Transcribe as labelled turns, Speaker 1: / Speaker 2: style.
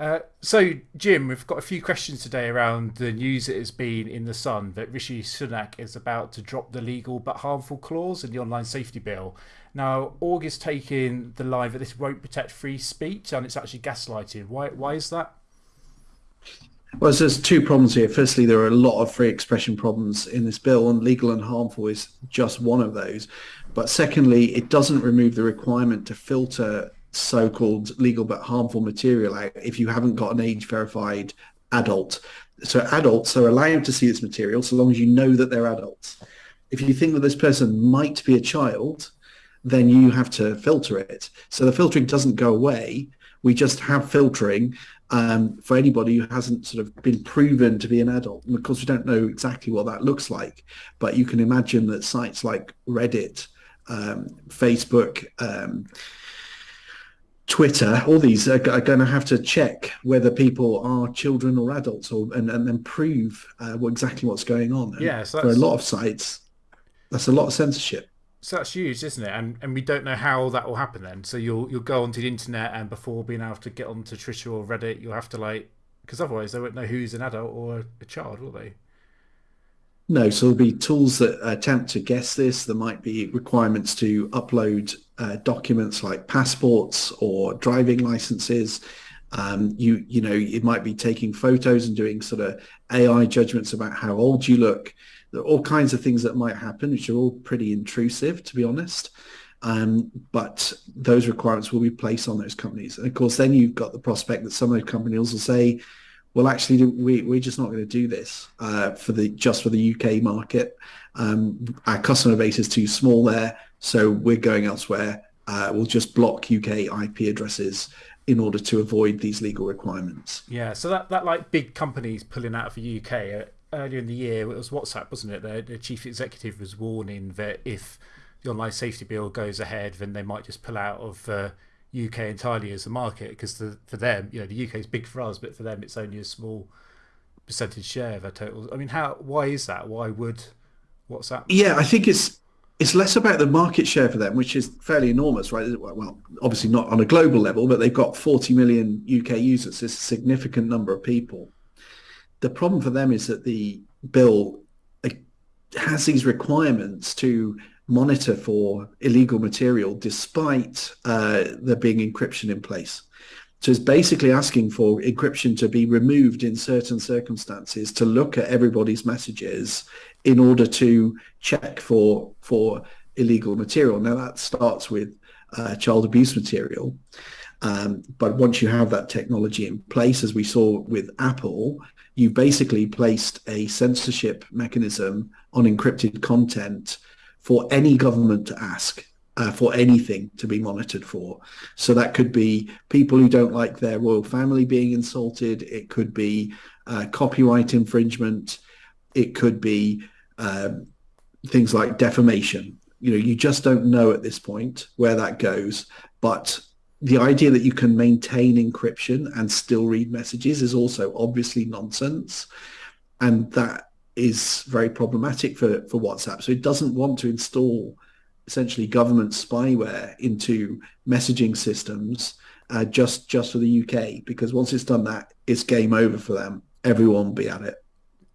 Speaker 1: Uh, so, Jim, we've got a few questions today around the news that has been in the Sun that Rishi Sunak is about to drop the legal but harmful clause in the online safety bill. Now, Org is taking the line that this won't protect free speech and it's actually gaslighting. Why, why is that?
Speaker 2: Well, there's two problems here. Firstly, there are a lot of free expression problems in this bill, and legal and harmful is just one of those. But secondly, it doesn't remove the requirement to filter so-called legal but harmful material out if you haven't got an age-verified adult. So adults are allowed to see this material so long as you know that they're adults. If you think that this person might be a child, then you have to filter it. So the filtering doesn't go away. We just have filtering um, for anybody who hasn't sort of been proven to be an adult. And of course, we don't know exactly what that looks like, but you can imagine that sites like Reddit, um, Facebook, um, Twitter, all these are, are, going to have to check whether people are children or adults, or and, and then prove uh, what, exactly what's going on. And
Speaker 1: yeah, so
Speaker 2: for a lot of sites, that's a lot of censorship.
Speaker 1: So that's huge, isn't it? And and we don't know how that will happen then. So you'll you'll go onto the internet and before being able to get onto Twitter or Reddit, you'll have to like because otherwise they won't know who's an adult or a child, will they?
Speaker 2: No, so there'll be tools that attempt to guess this. There might be requirements to upload uh, documents like passports or driving licenses. Um, you you know it might be taking photos and doing sort of AI judgments about how old you look there are all kinds of things that might happen, which are all pretty intrusive, to be honest. Um, but those requirements will be placed on those companies. And of course, then you've got the prospect that some of those companies will say, well, actually, we, we're just not going to do this uh, for the just for the UK market. Um, our customer base is too small there, so we're going elsewhere. Uh, we'll just block UK IP addresses in order to avoid these legal requirements.
Speaker 1: Yeah, so that, that like big companies pulling out of the UK, earlier in the year, it was WhatsApp, wasn't it? The, the chief executive was warning that if the online safety bill goes ahead, then they might just pull out of uh, UK entirely as a market because the, for them, you know, the UK is big for us, but for them, it's only a small percentage share of their total. I mean, how? Why is that? Why would WhatsApp?
Speaker 2: Yeah, I think it's it's less about the market share for them, which is fairly enormous, right? Well, obviously not on a global level, but they've got 40 million UK users. It's a significant number of people the problem for them is that the bill has these requirements to monitor for illegal material despite uh, there being encryption in place. So it's basically asking for encryption to be removed in certain circumstances to look at everybody's messages in order to check for for illegal material. Now that starts with uh, child abuse material. Um, but once you have that technology in place, as we saw with Apple, you basically placed a censorship mechanism on encrypted content for any government to ask uh, for anything to be monitored for. So that could be people who don't like their royal family being insulted. It could be uh, copyright infringement. It could be um, things like defamation. You know, you just don't know at this point where that goes. But the idea that you can maintain encryption and still read messages is also obviously nonsense. And that is very problematic for, for WhatsApp. So it doesn't want to install essentially government spyware into messaging systems uh, just just for the UK because once it's done that, it's game over for them. Everyone will be at it.